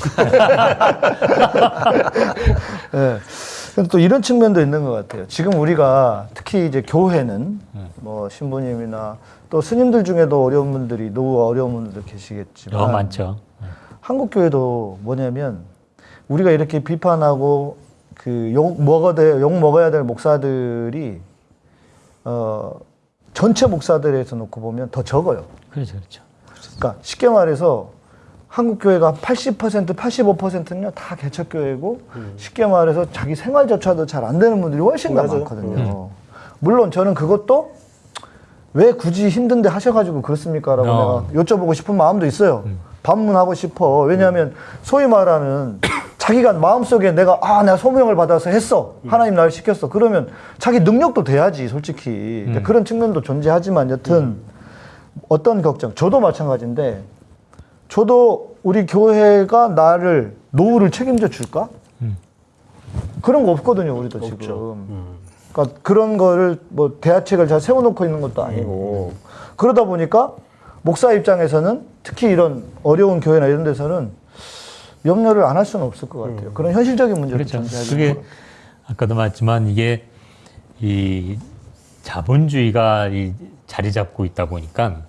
<laughs> 근데 또 이런 측면도 있는 것 같아요. 지금 우리가 특히 이제 교회는 네. 뭐 신부님이나 또 스님들 중에도 어려운 분들이 노후 어려운 분들도 계시겠지만 너무 많죠. 한국 교회도 뭐냐면 우리가 이렇게 비판하고 그욕 먹어야 될, 욕 먹어야 될 목사들이 어 전체 목사들에서 놓고 보면 더 적어요. 그렇죠, 그렇죠. 그러니까 쉽게 말해서 한국 교회가 80% 85%는요 다 개척 교회고 쉽게 말해서 자기 생활조차도 잘 안 되는 분들이 훨씬 더. 많거든요. 물론 저는 그것도 왜 굳이 힘든데 하셔가지고 그렇습니까라고 어. 내가 여쭤보고 싶은 마음도 있어요. 반문하고 싶어. 왜냐하면 소위 말하는 자기가 마음속에 내가 아 내가 소명을 받아서 했어. 하나님 나를 시켰어. 그러면 자기 능력도 돼야지 솔직히. 이제 그런 측면도 존재하지만 여튼 어떤 걱정? 저도 마찬가지인데 저도 우리 교회가 나를 노후를 책임져 줄까? 그런 거 없거든요, 우리도 지금. 음. 그러니까 그런 거를 뭐 대화책을 잘 세워놓고 있는 것도 아니고. 그러다 보니까 목사 입장에서는 특히 이런 어려운 교회나 이런 데서는 염려를 안 할 수는 없을 것 같아요. 그런 현실적인 문제도 그렇죠. 존재하죠. 그게 아까도 말했지만 이게 이 자본주의가 이 자리 잡고 있다 보니까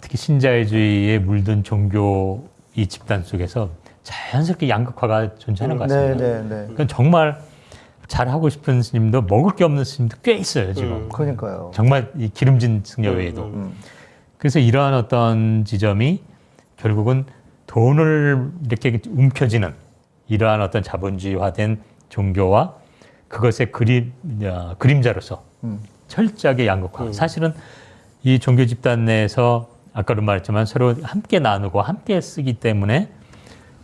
특히 신자유주의에 물든 종교 이 집단 속에서 자연스럽게 양극화가 존재하는 것 네, 같습니다. 네, 네. 그러니까 정말 잘 하고 싶은 스님도 먹을 게 없는 스님도 꽤 있어요 지금. 그러니까요. 정말 이 기름진 승려 외에도. 음. 그래서 이러한 어떤 지점이 결국은 돈을 이렇게 움켜쥐는 이러한 어떤 자본주의화된 종교와 그것의 그림, 어, 그림자로서 음. 철저하게 양극화. 사실은 이 종교 집단 내에서 아까도 말했지만 서로 함께 나누고 함께 쓰기 때문에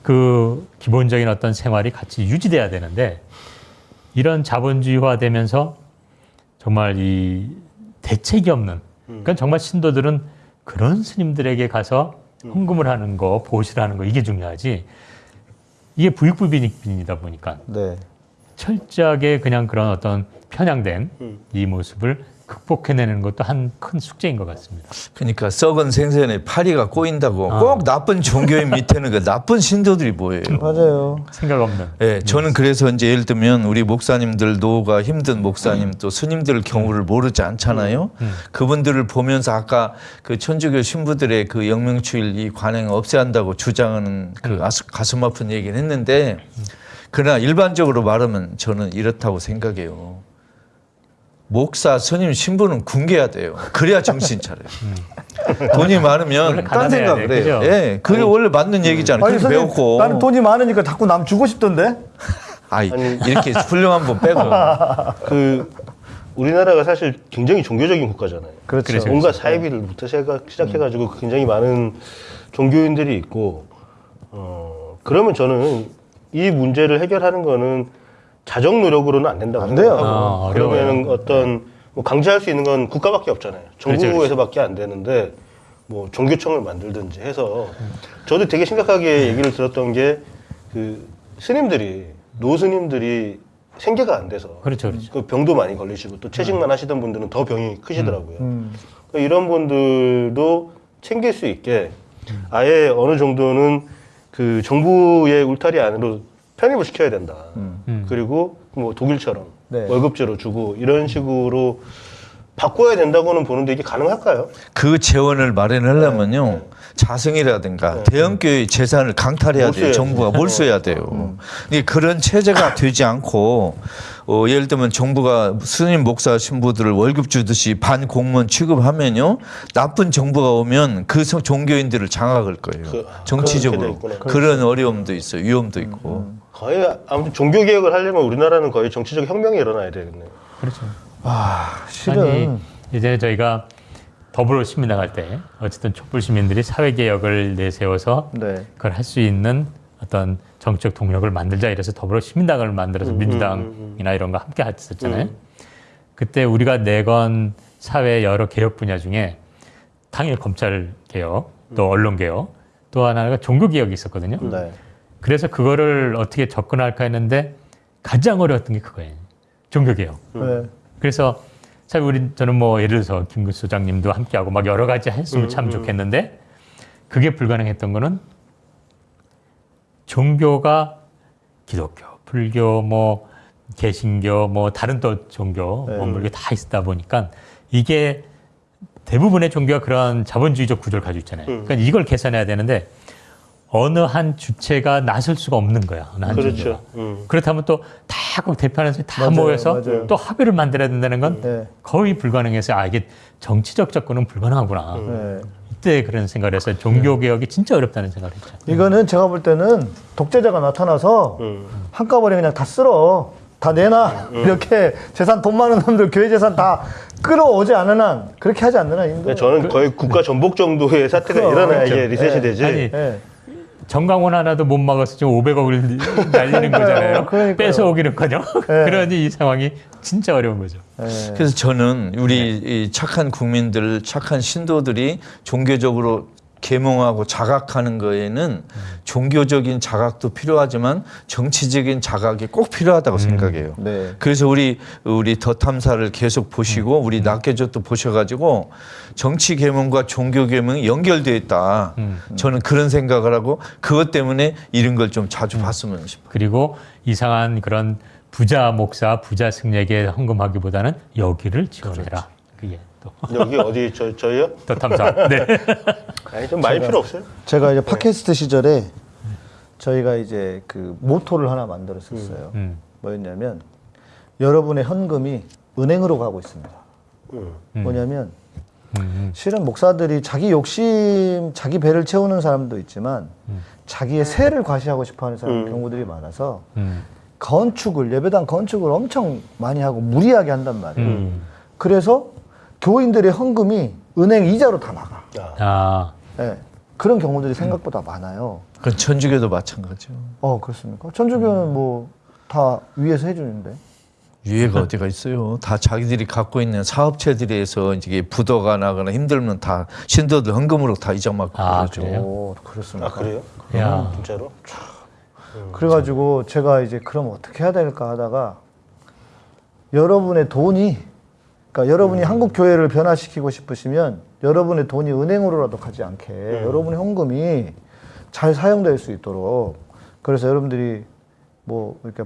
그 기본적인 어떤 생활이 같이 유지돼야 되는데 이런 자본주의화 되면서 정말 이 대책이 없는 그러니까 정말 신도들은 그런 스님들에게 가서 헌금을 하는 거 보시를 하는 거 이게 중요하지 이게 부익부빈이다 보니까 네. 철저하게 그냥 그런 어떤 편향된 음. 이 모습을 극복해내는 것도 한 큰 숙제인 것 같습니다. 그러니까 썩은 생선에 파리가 꼬인다고 꼭 나쁜 종교인 밑에는 그 나쁜 신도들이 뭐예요? <laughs> 맞아요. 생각 없는. 예, 저는 그래서 이제 예를 들면 우리 목사님들 노가 힘든 목사님 또 스님들 경우를 모르지 않잖아요. 그분들을 보면서 아까 그 천주교 신부들의 그 영명추일 이 관행 없애야 한다고 주장하는 그 아스- 가슴 아픈 얘기를 했는데 그러나 일반적으로 말하면 저는 이렇다고 생각해요. 목사, 스님, 신부는 굶겨야 돼요. 그래야 정신 차려요. 돈이 원래 많으면 딴 생각을 돼, 해요. 그죠? 예, 그게 원래 맞는 얘기잖아요. 아니, 그게 선생님, 배웠고. 나는 돈이 많으니까 자꾸 남 주고 싶던데? <laughs> 아이, 이렇게 훌륭한 분 빼고. <laughs> 그 우리나라가 사실 굉장히 종교적인 국가잖아요. 그렇죠. 그렇죠. 온갖 사이비를부터 시작- 시작해가지고 굉장히 많은 종교인들이 있고 어 그러면 저는 이 문제를 해결하는 거는 자정 노력으로는 안 된다고 안 돼요. 아. 그러면 어떤 뭐 강제할 수 있는 건 국가밖에 없잖아요. 그렇죠, 정부에서밖에 안 되는데 뭐 종교청을 만들든지 해서 저도 되게 심각하게 얘기를 들었던 게 그 스님들이 노 스님들이 생계가 안 돼서 그렇죠, 그렇죠. 그 병도 많이 걸리시고 또 채식만 하시던 분들은 더 병이 크시더라고요. 음. 그러니까 이런 분들도 챙길 수 있게 아예 어느 정도는 그 정부의 울타리 안으로 편입을 시켜야 된다. 음. 그리고 뭐 독일처럼 네. 월급제로 주고 이런 식으로 바꿔야 된다고는 보는데 이게 가능할까요? 그 재원을 마련하려면요. 자성이라든가 대형교회 재산을 강탈해야 돼요. 정부가 몰수해야 돼요. 근데 그런 체제가 <coughs> 되지 않고 어, 예를 들면 정부가 스님 목사 신부들을 월급 주듯이 반 공무원 취급하면요. 나쁜 정부가 오면 그 성- 종교인들을 장악할 거예요. 그- 정치적으로. 그런. 그런 어려움도 있어요. 위험도 있고. 거의 아무튼 종교 개혁을 하려면 우리나라는 거의 정치적 혁명이 일어나야 되겠네요. 그렇죠. 아, 실은. 아니 이제 저희가 더불어 시민 나갈 때 어쨌든 촛불 시민들이 사회 개혁을 내세워서 네. 그걸 할 수 있는 어떤 정치적 동력을 만들자 이래서 더불어 시민당을 만들어서 민주당이나 이런 거 함께 했었잖아요. 그때 우리가 내건 사회 여러 개혁 분야 중에 당연히 검찰 개혁, 또 언론 개혁, 또 하나가 종교 개혁이 있었거든요. 네. 그래서 그거를 어떻게 접근할까 했는데 가장 어려웠던 게 그거예요. 종교 개혁. 네. 그래서 참 우리 저는 뭐 예를 들어서 김구 소장님도 함께하고 막 여러 가지 했으면 참 좋겠는데 그게 불가능했던 거는 종교가 기독교, 불교, 뭐 개신교, 뭐 다른 또 종교, 네. 원불교 다 있다 보니까 이게 대부분의 종교가 그런 자본주의적 구조를 가지고 있잖아요. 그러니까 이걸 개선해야 되는데 어느 한 주체가 나설 수가 없는 거야. 그렇죠. 음. 그렇다면 또 다 꼭 대표하는 사람이 다 맞아요, 모여서 맞아요. 또 합의를 만들어야 된다는 건 네. 거의 불가능해서 아 이게 정치적 접근은 불가능하구나. 네. 이때 그런 생각을 해서 종교 개혁이 진짜 어렵다는 생각을 했죠. 이거는 제가 볼 때는 독재자가 나타나서 음. 한꺼번에 그냥 다 쓸어. 다 내놔. 이렇게 재산 돈 많은 놈들 교회 재산 다 끌어오지 않은 한 그렇게 하지 않는 한 근데 힘들어요. 저는 거의 국가 전복 정도의 사태가 그럼, 일어나야 그렇죠. 이게 리셋이 네. 되지. 아니, 네. 정강원 하나도 못 막아서 지금 500억을 <laughs> 날리는 거잖아요. 그러니까요. 뺏어오기는 커녕. <laughs> 그러니 이 상황이 진짜 어려운 거죠. 네. 그래서 저는 우리 이 착한 국민들, 착한 신도들이 종교적으로 계몽하고 자각하는 거에는 종교적인 자각도 필요하지만 정치적인 자각이 꼭 필요하다고 생각해요. 네. 그래서 우리 우리 더 탐사를 계속 보시고 우리 낙계조도 보셔가지고 정치 계몽과 종교 계몽이 연결되어 있다. 저는 그런 생각을 하고 그것 때문에 이런 걸 좀 자주 봤으면 싶어요. 그리고 이상한 그런 부자 목사, 부자 승려에게 헌금하기보다는 여기를 지원해라. 그게 또 여기 어디 저 저희요? 더 탐사. 네. <laughs> 아니 좀 많이 필요 없어요. 제가 이제 팟캐스트 시절에 저희가 이제 그 모토를 하나 만들었었어요. 음. 뭐였냐면 여러분의 현금이 은행으로 가고 있습니다. 음. 뭐냐면 음. 실은 목사들이 자기 욕심, 자기 배를 채우는 사람도 있지만 자기의 세를 과시하고 싶어하는 사람 음. 경우들이 많아서 음. 건축을 예배당 건축을 엄청 많이 하고 무리하게 한단 말이에요. 음. 그래서 교인들의 헌금이 은행 이자로 다 나가. 아, 아, 예. 그런 경우들이 생각보다 많아요. 그건 천주교도 마찬가지죠. 어 그렇습니까? 천주교는 뭐 다 위에서 해주는데. 유해가 <laughs> 어디가 있어요. 다 자기들이 갖고 있는 사업체들에서 이제 부도가 나거나 힘들면 다 신도들 헌금으로 다 이자 맞고 아, 그러죠. 그래요? 오 그렇습니까? 아 그래요? 야. 진짜로? 그래가지고 제가 이제 그럼 어떻게 해야 될까 하다가 여러분의 돈이 그러니까 여러분이 한국 교회를 변화시키고 싶으시면 여러분의 돈이 은행으로라도 가지 않게 여러분의 헌금이 잘 사용될 수 있도록 그래서 여러분들이 뭐 이렇게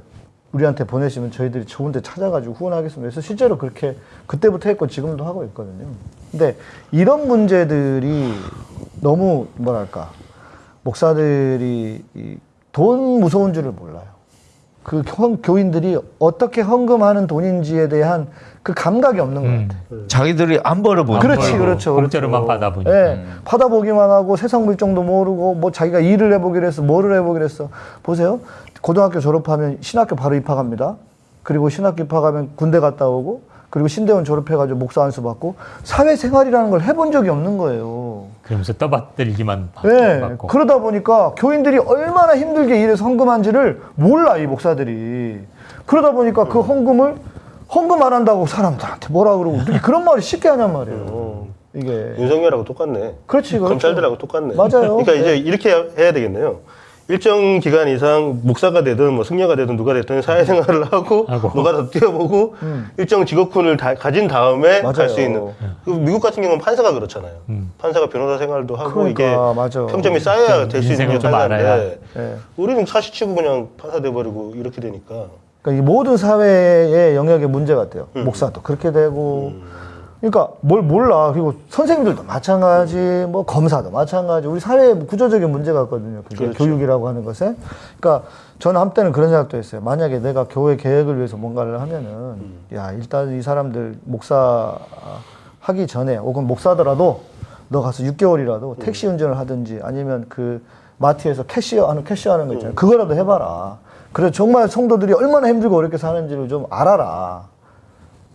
우리한테 보내시면 저희들이 좋은 데 찾아가지고 후원하겠습니다. 그래서 실제로 그렇게 그때부터 했고 지금도 하고 있거든요. 근데 이런 문제들이 너무 뭐랄까 목사들이 이돈 무서운 줄을 몰라요. 그 교- 교인들이 어떻게 헌금하는 돈인지에 대한 그 감각이 없는 음. 것 같아요. 자기들이 안 벌어보는 그렇지, 벌고 그렇죠, 공짜로만 그렇죠. 받아보니까. 예, 받아보기만 하고 세상 물정도 모르고 뭐 자기가 일을 해보기로 했어, 뭐를 해보기로 했어. 보세요. 고등학교 졸업하면 신학교 바로 입학합니다. 그리고 신학교 입학하면 군대 갔다 오고 그리고 신대원 졸업해가지고 목사 안수 받고 사회생활이라는 걸 해본 적이 없는 거예요. 그러면서 떠받들기만 받- 네, 받고. 그러다 보니까 교인들이 얼마나 힘들게 일해서 헌금한지를 몰라 이 목사들이. 그러다 보니까 그 헌금을 헌금 안 한다고 사람들한테 뭐라 그러고 어떻게 그런 말을 쉽게 하냔 말이에요. 이게 윤석열하고 똑같네. 그렇지, 그렇죠. 검찰들하고 똑같네. 맞아요. 그러니까 이제 네. 이렇게 해야 되겠네요. 일정 기간 이상 목사가 되든 뭐 승려가 되든 누가 되든 사회생활을 하고 하고. 누가 더 뛰어보고 일정 직업군을 다, 가진 다음에 음. 맞아요. 갈수 있는. 그 미국 같은 경우는 판사가 그렇잖아요. 판사가 변호사 생활도 하고 그러니까, 이게 맞아. 평점이 쌓여야 될 수 있는 인생을 게좀 판사인데 알아야. 예. 우리는 사시치고 그냥 판사 돼버리고 이렇게 되니까 그러니까 이 모든 사회의 영역의 문제 같아요. 목사도 그렇게 되고. 그러니까 뭘 몰라. 그리고 선생님들도 마찬가지, 뭐 검사도 마찬가지. 우리 사회에 구조적인 문제가 있거든요. 그게 그렇죠. 교육이라고 하는 것에. 그러니까 저는 한때는 그런 생각도 했어요. 만약에 내가 교회 계획을 위해서 뭔가를 하면은, 야, 일단 이 사람들 목사 하기 전에, 혹은 목사더라도 너 가서 6개월이라도 택시 운전을 하든지 아니면 그 마트에서 캐시어 하는 캐시어 하는 거 있잖아요. 그거라도 해봐라. 그래 정말 성도들이 얼마나 힘들고 어렵게 사는지를 좀 알아라.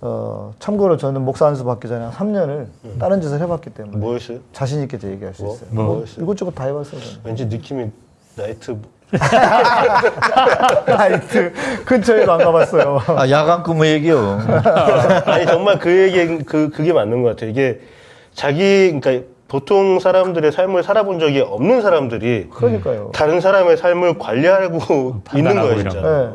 어, 참고로 저는 목사 안수 받기 전에 한 3년을 다른 짓을 해봤기 때문에 뭐였어요? 자신 있게 제 얘기할 수 뭐? 있어요. 뭐? 뭐 이것저것 다 해봤어요. 저는. 왠지 느낌이 나이트 <laughs> 나이트 근처에도 안 가봤어요. 아, 야간 근무 얘기요. <laughs> 아니 정말 그 얘기 그 그게 맞는 것 같아요. 이게 자기 그러니까 보통 사람들의 삶을 살아본 적이 없는 사람들이 그러니까요. 다른 사람의 삶을 관리하고 있는 거예요, 진짜. 거. 네.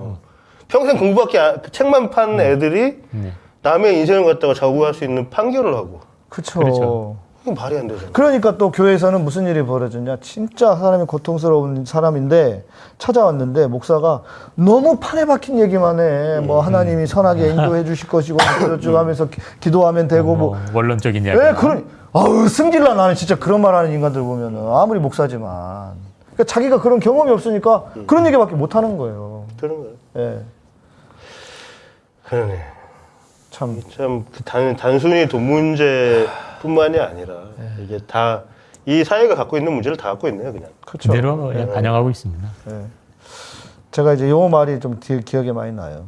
평생 공부밖에 안- 책만 판 애들이 네. 남의 인생을 갖다가 좌우할 수 있는 판결을 하고 그쵸. 그렇죠. 이건 말이 안 되잖아. 그러니까 또 교회에서는 무슨 일이 벌어졌냐. 진짜 사람이 고통스러운 사람인데 찾아왔는데 목사가 너무 판에 박힌 얘기만 해. 뭐 하나님이 선하게 인도해 주실 것이고 어쩌고저쩌고 하면서 기- 기도하면 되고 뭐. 뭐 원론적인 이야기. 예, 그런, 아우, 승질나 나는 진짜 그런 말 하는 인간들 보면은 아무리 목사지만. 그러니까 자기가 그런 경험이 없으니까 그런 얘기밖에 못 하는 거예요. 그런 거예요. 예. 그러네. 참. 참그 단, 단순히 돈 문제뿐만이 아니라 이게 다 이 사회가 갖고 있는 문제를 다 갖고 있네요, 그냥. 그렇죠. 그대로 예, 반영하고 있습니다. 예. 제가 이제 요 말이 좀 기, 기억에 많이 나요.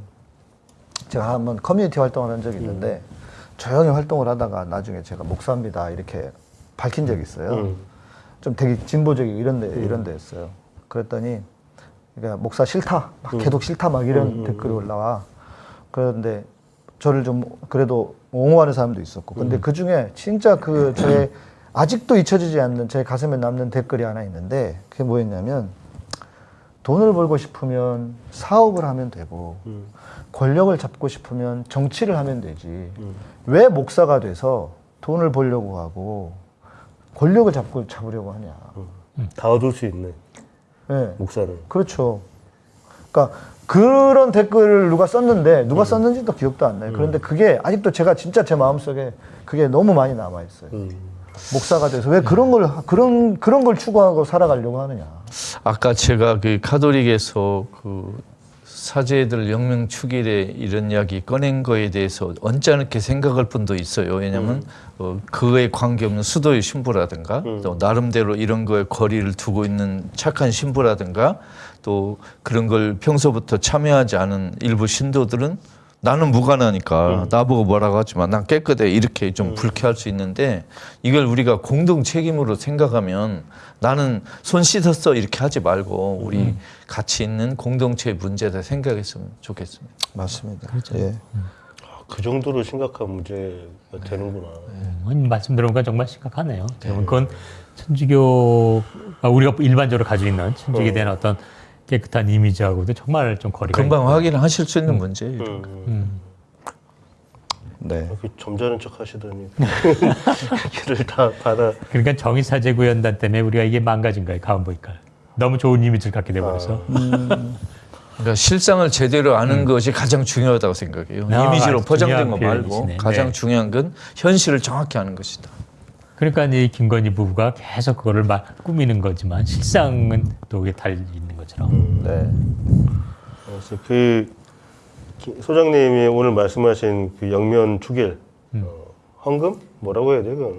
제가 한번 커뮤니티 활동을 한 적이 있는데 조용히 활동을 하다가 나중에 제가 목사입니다 이렇게 밝힌 적이 있어요. 음. 좀 되게 진보적이고 이런 데 이런 데였어요. 그랬더니 그러니까 목사 싫다, 막 계속 싫다 막 이런 댓글이 올라와. 그런데 저를 좀 그래도 옹호하는 사람도 있었고, 근데 그 중에 진짜 그 제 아직도 잊혀지지 않는 제 가슴에 남는 댓글이 하나 있는데 그게 뭐였냐면 돈을 벌고 싶으면 사업을 하면 되고 음. 권력을 잡고 싶으면 정치를 하면 되지. 왜 목사가 돼서 돈을 벌려고 하고 권력을 잡고 잡으려고 하냐. 다 얻을 수 있는 예. 목사를. 그렇죠. 그러니까 그런 댓글을 누가 썼는데 누가 썼는지도 기억도 안 나요. 그런데 그게 아직도 제가 진짜 제 마음속에 그게 너무 많이 남아 있어요. 음. 목사가 돼서 왜 그런 걸 그런 그런 걸 추구하고 살아가려고 하느냐. 아까 제가 그 가톨릭에서 그 사제들 영명 축일에 이런 이야기 꺼낸 거에 대해서 언짢게 생각할 분도 있어요. 왜냐하면 어, 그에 관계없는 수도의 신부라든가 또 나름대로 이런 거에 거리를 두고 있는 착한 신부라든가 또 그런 걸 평소부터 참여하지 않은 일부 신도들은 나는 무관하니까 나보고 뭐라고 하지만 난 깨끗해 이렇게 좀 불쾌할 수 있는데 이걸 우리가 공동 책임으로 생각하면 나는 손 씻었어 이렇게 하지 말고 우리 같이 있는 공동체의 문제다 생각했으면 좋겠습니다. 맞습니다. 예. 그 정도로 심각한 문제가 되는구나. 음, 말씀 들어보니까 정말 심각하네요. 그건 천주교가 우리가 일반적으로 가지고 있는 천주교에 대한 어떤 깨끗한 이미지하고도 정말 좀 거리가 금방 확인하실 수 있는 문제예요. 음. 음. 네. 이렇게 점잖은 척 하시더니 <laughs> 얘기를 다 받아. 그러니까 정의사제구연단 때문에 우리가 이게 망가진 거예요. 가만 보니까 너무 좋은 이미지를 갖게 돼버려서 그러니까 실상을 제대로 아는 것이 가장 중요하다고 생각해요. 아, 이미지로 포장된 거 말고 표현이시네. 가장 네. 중요한 건 현실을 정확히 아는 것이다. 그러니까 이 김건희 부부가 계속 그거를 막 꾸미는 거지만 실상은 또 그게 달리 있는 것처럼 네. 그래서 그 기- 소장님이 오늘 말씀하신 그 영면 축일 어, 헌금 뭐라고 해야 돼요? 그건?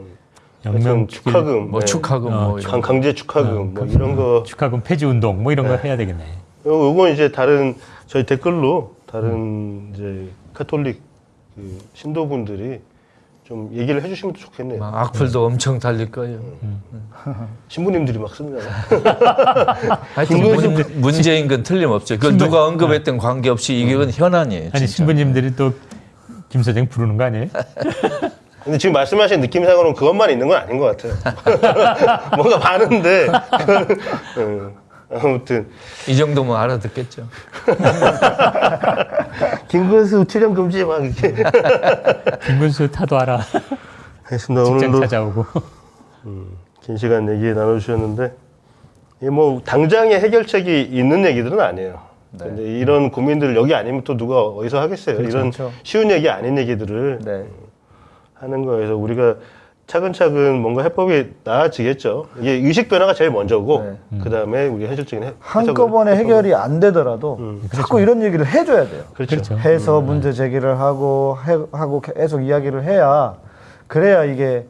영면 축하금, 뭐 네. 축하금 어, 뭐 강, 강제 축하금 뭐 이런 거 축하금 폐지 운동 뭐 이런 거 해야 되겠네. 요- 요건 이제 다른 저희 댓글로 다른 이제 카톨릭 그 신도분들이 좀 얘기를 해주시면 좋겠네요. 막 악플도 엄청 달릴 거예요. 신부님들이 막 씁니다. <laughs> 하여튼 문, 문제인 건 틀림없죠. 그걸 누가 언급했던 관계없이 이건 현안이에요. 아니 진짜. 신부님들이 또김 소장 부르는 거 아니에요? <laughs> 근데 지금 말씀하신 느낌상으로는 그것만 있는 건 아닌 것 같아요. <laughs> 뭔가 많은데 음, 아무튼 이 정도면 알아듣겠죠. <laughs> 김근수 출연 금지 막 이렇게 김근수 타도 알아. 했습니다. 직장 오늘도 찾아오고. 긴 시간 얘기 나눠주셨는데 뭐 당장의 해결책이 있는 얘기들은 아니에요. 근데 이런 고민들을 여기 아니면 또 누가 어디서 하겠어요. 이런 그렇죠. 쉬운 얘기 아닌 얘기들을 네. 하는 거에서 우리가 차근차근 뭔가 해법이 나아지겠죠. 이게 의식 변화가 제일 먼저고 그 다음에 우리 현실적인 해, 한꺼번에 해결이 안 되더라도 자꾸 이런 얘기를 해줘야 돼요. 그렇죠. 그렇죠. 해서 문제 제기를 하고 해, 하고 계속 이야기를 해야 그래야 이게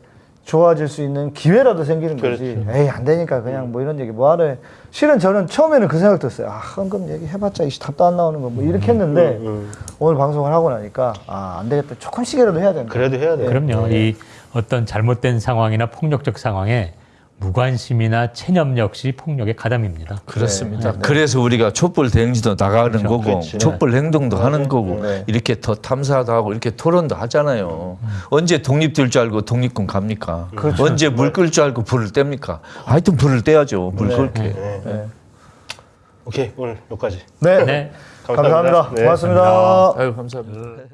좋아질 수 있는 기회라도 생기는 거지. 에이 안 되니까 그냥 뭐 이런 얘기 뭐하러 해. 실은 저는 처음에는 그 생각 들었어요. 아 헌금 얘기 해봤자 이씨 답도 안 나오는 거 뭐 이렇게 했는데 음. 오늘 방송을 하고 나니까 아 안 되겠다. 조금씩이라도 해야 된다. 그래도 해야 돼요. 그럼요. 이 어떤 잘못된 상황이나 폭력적 상황에 무관심이나 체념 역시 폭력의 가담입니다. 그렇습니다. 그래서 우리가 촛불 대행지도 나가는 거고 그렇지. 촛불 행동도 하는 거고 네. 이렇게 더 탐사도 하고 이렇게 토론도 하잖아요. 언제 독립될 줄 알고 독립군 갑니까? 언제 물 끌 줄 알고 불을 뗍니까? 하여튼 불을 떼야죠. 물 끌게. 네. 네. 오케이 오늘 여기까지. 네. 네. 감사합니다. 네. 고맙습니다. 아유 감사합니다.